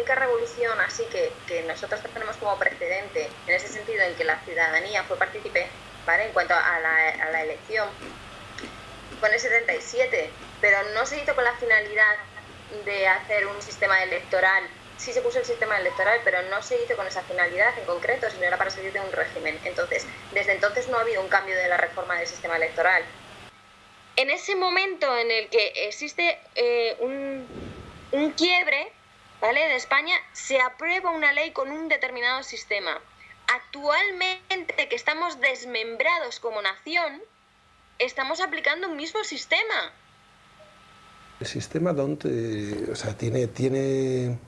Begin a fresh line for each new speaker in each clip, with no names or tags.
única revolución así que, que nosotros tenemos como precedente, en ese sentido en que la ciudadanía fue partícipe, ¿vale? En cuanto a la, a la elección, fue en el 77, pero no se hizo con la finalidad de hacer un sistema electoral. Sí se puso el sistema electoral, pero no se hizo con esa finalidad en concreto, sino era para salir de un régimen. Entonces, desde entonces no ha habido un cambio de la reforma del sistema electoral. En ese momento en el que existe eh, un, un quiebre ¿vale? de España, se aprueba una ley con un determinado sistema. Actualmente, que estamos desmembrados como nación, estamos aplicando un mismo sistema.
El sistema DONT o sea, tiene, tiene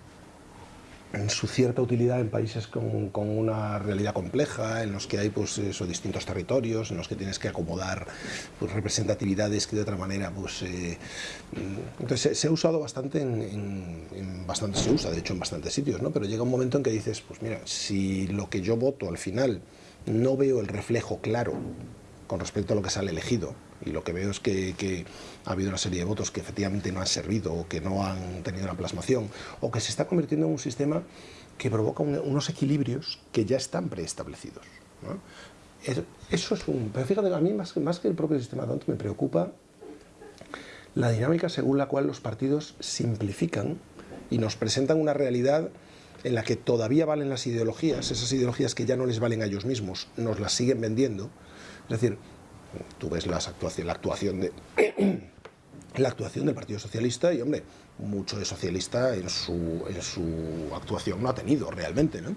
su cierta utilidad en países con, con, una realidad compleja, en los que hay pues, eso, distintos territorios, en los que tienes que acomodar pues, representatividades que de otra manera... Pues, eh, entonces se, ha usado bastante en, en, en, bastante, se usa de hecho en bastantes sitios, ¿no? pero llega un momento en que dices, pues mira, si lo que yo voto al final no veo el reflejo claro con respecto a lo que sale elegido. Y lo que veo es que, que, ha habido una serie de votos que efectivamente no han servido o que no han tenido una plasmación o que se está convirtiendo en un sistema que provoca un, unos equilibrios que ya están preestablecidos. ¿no? Eso es un... Pero fíjate, a mí más, más que el propio sistema DONT me preocupa la dinámica según la cual los partidos simplifican y nos presentan una realidad en la que todavía valen las ideologías, esas ideologías que ya no les valen a ellos mismos, nos las siguen vendiendo, es decir, tú ves las actuación, la actuación de la actuación del Partido Socialista y, hombre, mucho de socialista en su, en su actuación no ha tenido realmente, ¿no?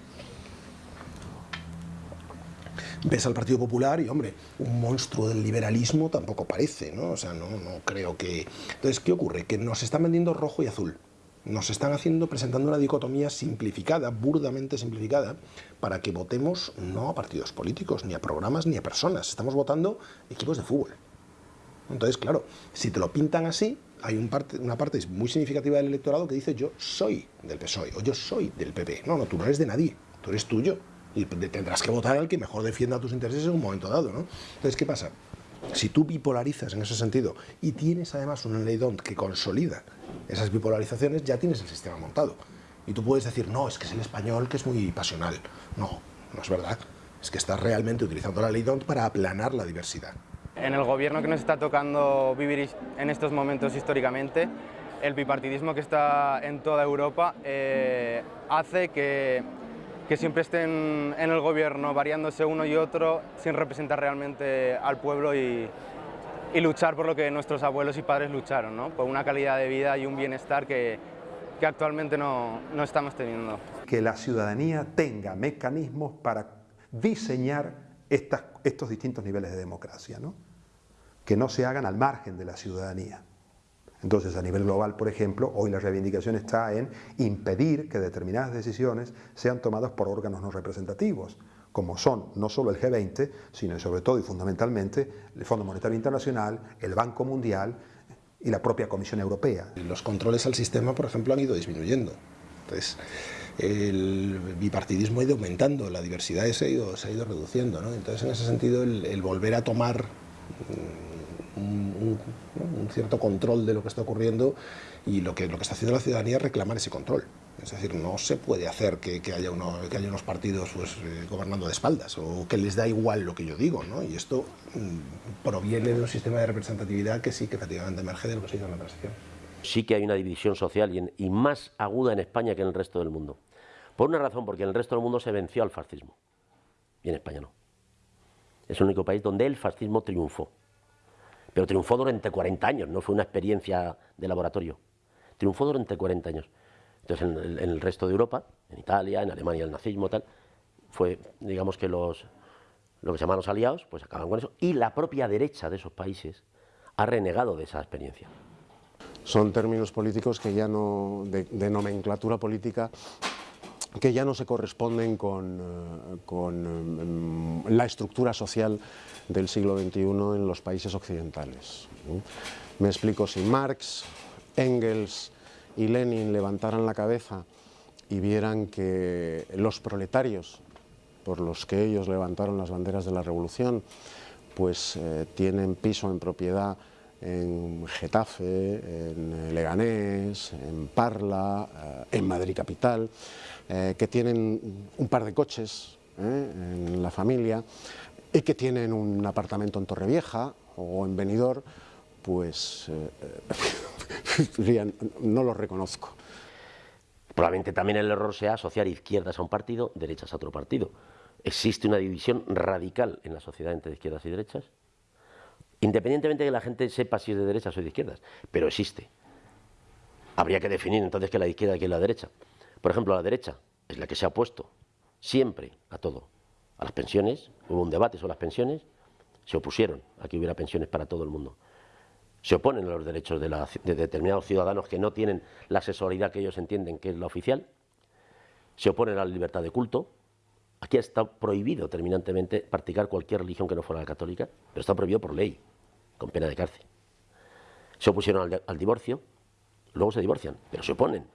Ves al Partido Popular y, hombre, un monstruo del liberalismo tampoco parece, ¿no? O sea, no, no creo que... Entonces, ¿qué ocurre? Que nos están vendiendo rojo y azul nos están haciendo, presentando una dicotomía simplificada, burdamente simplificada, para que votemos no a partidos políticos, ni a programas, ni a personas. Estamos votando equipos de fútbol. Entonces, claro, si te lo pintan así, hay parte, una parte muy significativa del electorado que dice yo soy del PSOE o yo soy del PP. No, no, tú no eres de nadie, tú eres tuyo. Y tendrás que votar al que mejor defienda tus intereses en un momento dado, ¿no? Entonces, ¿qué pasa? Si tú bipolarizas en ese sentido y tienes además una ley DONT que consolida esas bipolarizaciones, ya tienes el sistema montado. Y tú puedes decir, no, es que es el español que es muy pasional. No, no es verdad. Es que estás realmente utilizando la ley DONT para aplanar la diversidad.
En el gobierno que nos está tocando vivir en estos momentos históricamente, el bipartidismo que está en toda Europa eh, hace que, que siempre estén en el gobierno variándose uno y otro sin representar realmente al pueblo y, luchar por lo que nuestros abuelos y padres lucharon, ¿no? por una calidad de vida y un bienestar que, actualmente no, no estamos teniendo.
Que la ciudadanía tenga mecanismos para diseñar estos distintos niveles de democracia, ¿no? que no se hagan al margen de la ciudadanía. Entonces, a nivel global, por ejemplo, hoy la reivindicación está en impedir que determinadas decisiones sean tomadas por órganos no representativos, como son no solo el G20, sino sobre todo y fundamentalmente el Fondo Monetario Internacional, el Banco Mundial y la propia Comisión Europea.
Los controles al sistema, por ejemplo, han ido disminuyendo. Entonces, el bipartidismo ha ido aumentando, la diversidad se ha ido, reduciendo. Entonces, en ese sentido, el, volver a tomar un, cierto control de lo que está ocurriendo y lo que, lo que está haciendo la ciudadanía es reclamar ese control. Es decir, no se puede hacer que, que, haya, uno, que haya, unos partidos pues, eh, gobernando de espaldas o que les da igual lo que yo digo. ¿no? Y esto mmm, proviene de un sistema de representatividad que sí que efectivamente emerge de lo que se hizo en la transición.
Sí que hay una división social y, en, y más aguda en España que en el resto del mundo. Por una razón, porque en el resto del mundo se venció al fascismo y en España no. Es el único país donde el fascismo triunfó. Pero triunfó durante 40 años, no fue una experiencia de laboratorio. Triunfó durante 40 años. Entonces, en el, resto de Europa, en Italia, en Alemania, el nazismo, tal, fue, digamos que los, lo que se llaman los aliados, pues acaban con eso, y la propia derecha de esos países ha renegado de esa experiencia.
Son términos políticos que ya no, de nomenclatura política, que ya no se corresponden con, uh, con um, la estructura social del siglo XXI en los países occidentales. Me explico, si Marx, Engels, y Lenin levantaran la cabeza y vieran que los proletarios, por los que ellos levantaron las banderas de la revolución, pues eh, tienen piso en propiedad en Getafe, en Leganés, en Parla, en Madrid Capital, que tienen un par de coches en la familia y que tienen un apartamento en Torrevieja o en Benidorm, pues no lo reconozco.
Probablemente también el error sea asociar izquierdas a un partido, derechas a otro partido. Existe una división radical en la sociedad entre izquierdas y derechas, independientemente de que la gente sepa si es de derechas o de izquierdas, pero existe. Habría que definir entonces qué es la izquierda y la derecha. Por ejemplo, la derecha es la que se ha opuesto siempre a todo. A las pensiones, hubo un debate sobre las pensiones, se opusieron a que hubiera pensiones para todo el mundo se oponen a los derechos de, determinados ciudadanos que no tienen la asesoridad que ellos entienden que es la oficial, se oponen a la libertad de culto. Aquí está prohibido terminantemente practicar cualquier religión que no fuera la católica, pero está prohibido por ley, con pena de cárcel. Se opusieron al, divorcio, luego se divorcian, pero se oponen.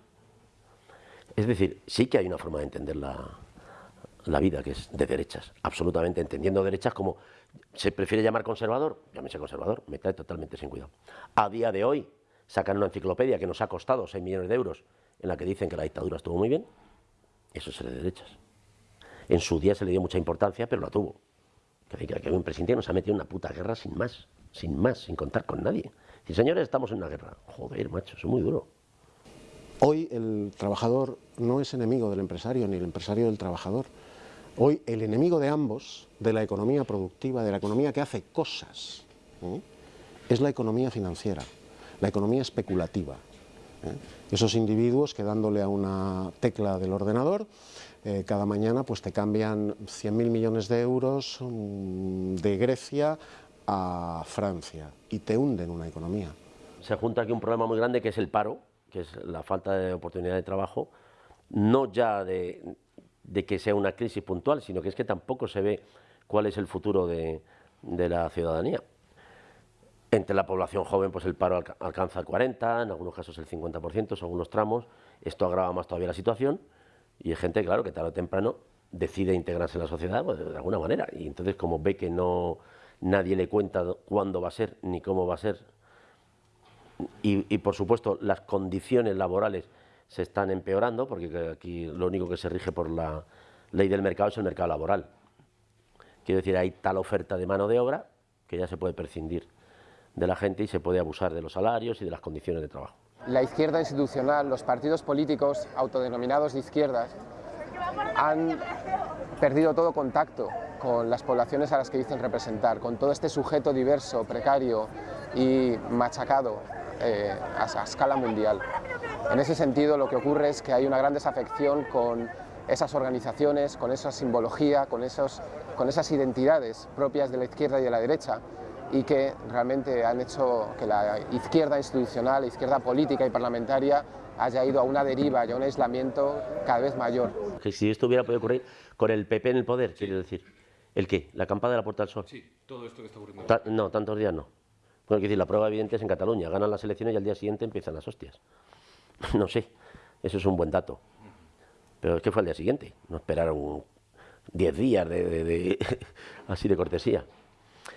Es decir, sí que hay una forma de entender la, la vida que es de derechas, absolutamente entendiendo derechas como ¿Se prefiere llamar conservador? Llámese conservador, me trae totalmente sin cuidado. A día de hoy, sacan una enciclopedia que nos ha costado 6 millones de euros, en la que dicen que la dictadura estuvo muy bien, eso es de derechas. En su día se le dio mucha importancia, pero la tuvo. Que, que, que un presidente nos ha metido en una puta guerra sin más, sin más, sin contar con nadie. Y señores, estamos en una guerra. Joder, macho, es muy duro.
Hoy el trabajador no es enemigo del empresario, ni el empresario del trabajador. Hoy el enemigo de ambos, de la economía productiva, de la economía que hace cosas, ¿eh? es la economía financiera, la economía especulativa. ¿eh? Esos individuos que dándole a una tecla del ordenador, eh, cada mañana pues te cambian 100.000 millones de euros mm, de Grecia a Francia y te hunden una economía.
Se junta aquí un problema muy grande que es el paro, que es la falta de oportunidad de trabajo, no ya de, que sea una crisis puntual, sino que es que tampoco se ve cuál es el futuro de, la ciudadanía. Entre la población joven, pues el paro alcanza el 40, en algunos casos el 50%, en algunos tramos. Esto agrava más todavía la situación y hay gente, claro, que tarde o temprano decide integrarse en la sociedad pues, de alguna manera. Y entonces, como ve que no nadie le cuenta cuándo va a ser ni cómo va a ser, y por supuesto las condiciones laborales se están empeorando, porque aquí lo único que se rige por la ley del mercado es el mercado laboral. Quiero decir, hay tal oferta de mano de obra que ya se puede prescindir de la gente y se puede abusar de los salarios y de las condiciones de trabajo.
La izquierda institucional, los partidos políticos autodenominados de izquierdas, han perdido todo contacto con las poblaciones a las que dicen representar, con todo este sujeto diverso, precario y machacado eh, a escala mundial. En ese sentido, lo que ocurre es que hay una gran desafección con esas organizaciones, con esa simbología, con, esos, con esas identidades propias de la izquierda y de la derecha y que realmente han hecho que la izquierda institucional, la izquierda política y parlamentaria haya ido a una deriva y a un aislamiento cada vez mayor.
Que si esto hubiera podido ocurrir con el PP en el poder, quiero decir. ¿El qué? ¿La campada de la Puerta del Sol?
Sí, todo esto que está ocurriendo.
no, tantos días no. Bueno, decir, la prueba evidente es en Cataluña. Ganan las elecciones y al día siguiente empiezan las hostias. No sé, eso es un buen dato. Pero es que fue al día siguiente, no esperaron 10 días de, así de cortesía.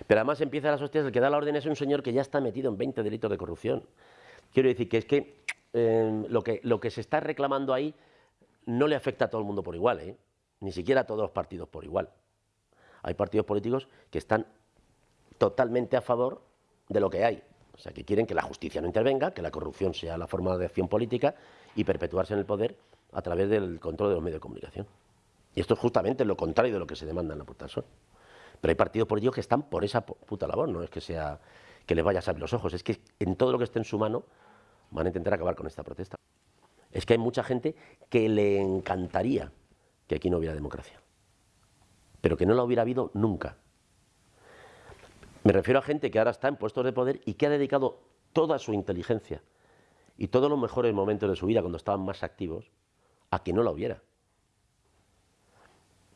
Pero además empieza las hostias, el que da la orden es un señor que ya está metido en 20 delitos de corrupción. Quiero decir que es que, lo, que lo que se está reclamando ahí no le afecta a todo el mundo por igual, ¿eh? ni siquiera a todos los partidos por igual. Hay partidos políticos que están totalmente a favor de lo que hay. O sea, que quieren que la justicia no intervenga, que la corrupción sea la forma de acción política y perpetuarse en el poder a través del control de los medios de comunicación. Y esto es justamente lo contrario de lo que se demanda en la Sol. Pero hay partidos políticos que están por esa puta labor, no es que sea que les vaya a salir los ojos, es que en todo lo que esté en su mano van a intentar acabar con esta protesta. Es que hay mucha gente que le encantaría que aquí no hubiera democracia, pero que no la hubiera habido nunca. Me refiero a gente que ahora está en puestos de poder y que ha dedicado toda su inteligencia y todos los mejores momentos de su vida cuando estaban más activos a que no la hubiera.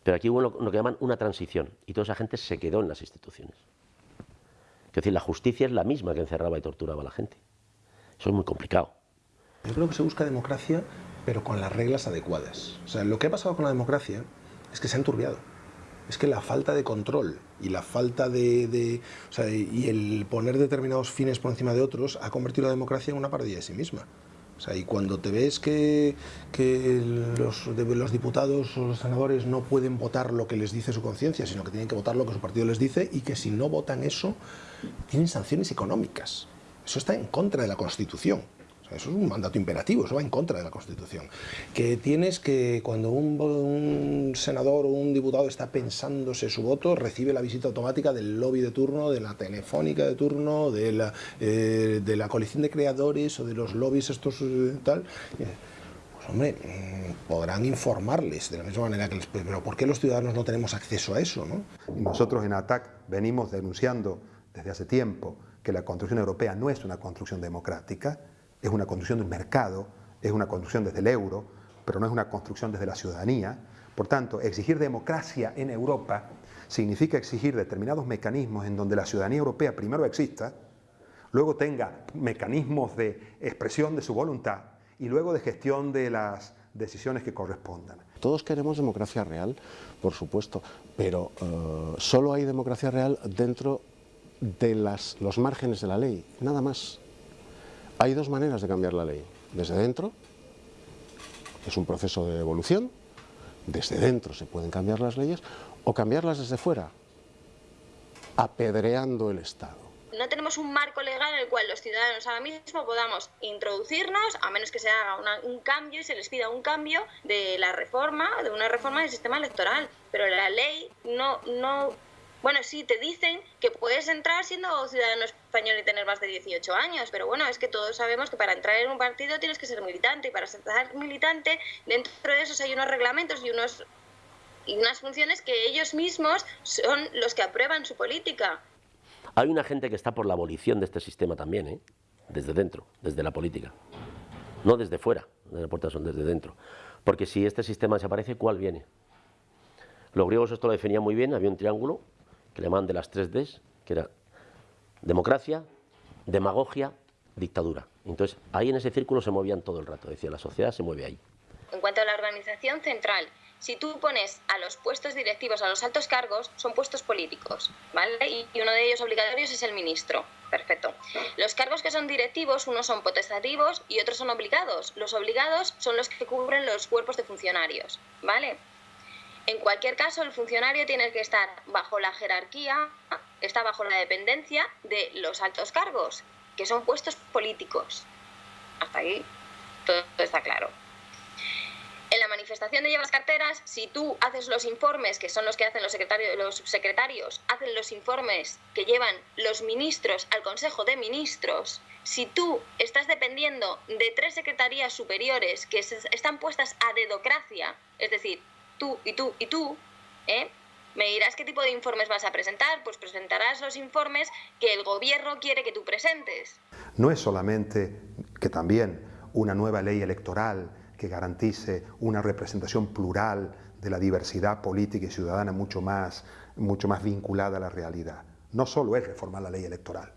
Pero aquí hubo lo, que llaman una transición y toda esa gente se quedó en las instituciones. Es decir, la justicia es la misma que encerraba y torturaba a la gente. Eso es muy complicado.
Yo creo que se busca democracia, pero con las reglas adecuadas. O sea, lo que ha pasado con la democracia es que se ha enturbiado. es que la falta de control y la falta de, o sea, y el poner determinados fines por encima de otros ha convertido la democracia en una parodia de sí misma. O sea, y cuando te ves que, que los, los, diputados o los senadores no pueden votar lo que les dice su conciencia, sino que tienen que votar lo que su partido les dice y que si no votan eso, tienen sanciones económicas. Eso está en contra de la Constitución eso es un mandato imperativo, eso va en contra de la Constitución. Que tienes que, cuando un, senador o un diputado está pensándose su voto, recibe la visita automática del lobby de turno, de la telefónica de turno, de la, eh, de la coalición de creadores o de los lobbies estos eh, tal pues hombre, mm, podrán informarles de la misma manera que les... Pero ¿por qué los ciudadanos no tenemos acceso a eso? ¿no?
Nosotros en ATAC venimos denunciando desde hace tiempo que la construcción europea no es una construcción democrática, es una construcción del mercado, es una construcción desde el euro, pero no es una construcción desde la ciudadanía. Por tanto, exigir democracia en Europa significa exigir determinados mecanismos en donde la ciudadanía europea primero exista, luego tenga mecanismos de expresión de su voluntad y luego de gestión de las decisiones que correspondan.
Todos queremos democracia real, por supuesto, pero uh, solo hay democracia real dentro de los márgenes de la ley, nada más. Hay dos maneras de cambiar la ley. Desde dentro, es un proceso de evolución, desde dentro se pueden cambiar las leyes, o cambiarlas desde fuera, apedreando el Estado.
No tenemos un marco legal en el cual los ciudadanos ahora mismo podamos introducirnos, a menos que se haga un cambio y se les pida un cambio de la reforma, de una reforma del sistema electoral. Pero la ley no, no bueno, sí, te dicen que puedes entrar siendo ciudadano español y tener más de 18 años, pero bueno, es que todos sabemos que para entrar en un partido tienes que ser militante y para ser militante dentro de esos hay unos reglamentos y unos y unas funciones que ellos mismos son los que aprueban su política.
Hay una gente que está por la abolición de este sistema también, ¿eh? desde dentro, desde la política. No desde fuera, de la son desde dentro. Porque si este sistema desaparece, ¿cuál viene? Los griegos esto lo definían muy bien, había un triángulo que le llamaban de las tres Ds, que era democracia, demagogia, dictadura. Entonces, ahí en ese círculo se movían todo el rato, decía, la sociedad se mueve ahí.
En cuanto a la organización central, si tú pones a los puestos directivos, a los altos cargos, son puestos políticos, ¿vale? Y uno de ellos obligatorios es el ministro. Perfecto. Los cargos que son directivos, unos son potestativos y otros son obligados. Los obligados son los que cubren los cuerpos de funcionarios, ¿vale? En cualquier caso, el funcionario tiene que estar bajo la jerarquía, está bajo la dependencia de los altos cargos, que son puestos políticos. Hasta ahí todo está claro. En la manifestación de llevas carteras, si tú haces los informes, que son los que hacen los, secretarios, los subsecretarios, hacen los informes que llevan los ministros al Consejo de Ministros, si tú estás dependiendo de tres secretarías superiores que están puestas a dedocracia, es decir, tú y tú y tú, ¿eh? Me dirás qué tipo de informes vas a presentar, pues presentarás los informes que el gobierno quiere que tú presentes.
No es solamente que también una nueva ley electoral que garantice una representación plural de la diversidad política y ciudadana mucho más, mucho más vinculada a la realidad. No solo es reformar la ley electoral,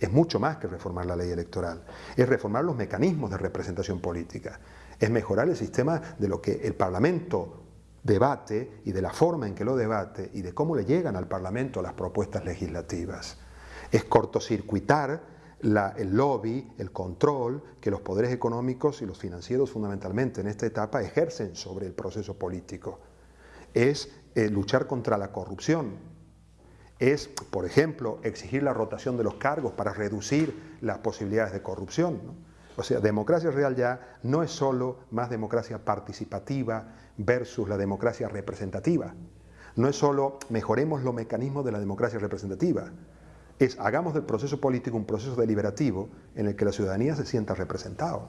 es mucho más que reformar la ley electoral, es reformar los mecanismos de representación política, es mejorar el sistema de lo que el Parlamento debate y de la forma en que lo debate y de cómo le llegan al Parlamento las propuestas legislativas. Es cortocircuitar el lobby, el control que los poderes económicos y los financieros fundamentalmente en esta etapa ejercen sobre el proceso político. Es eh, luchar contra la corrupción. Es, por ejemplo, exigir la rotación de los cargos para reducir las posibilidades de corrupción. O sea, democracia real ya no es solo más democracia participativa versus la democracia representativa. No es solo mejoremos los mecanismos de la democracia representativa, es hagamos del proceso político un proceso deliberativo en el que la ciudadanía se sienta representado.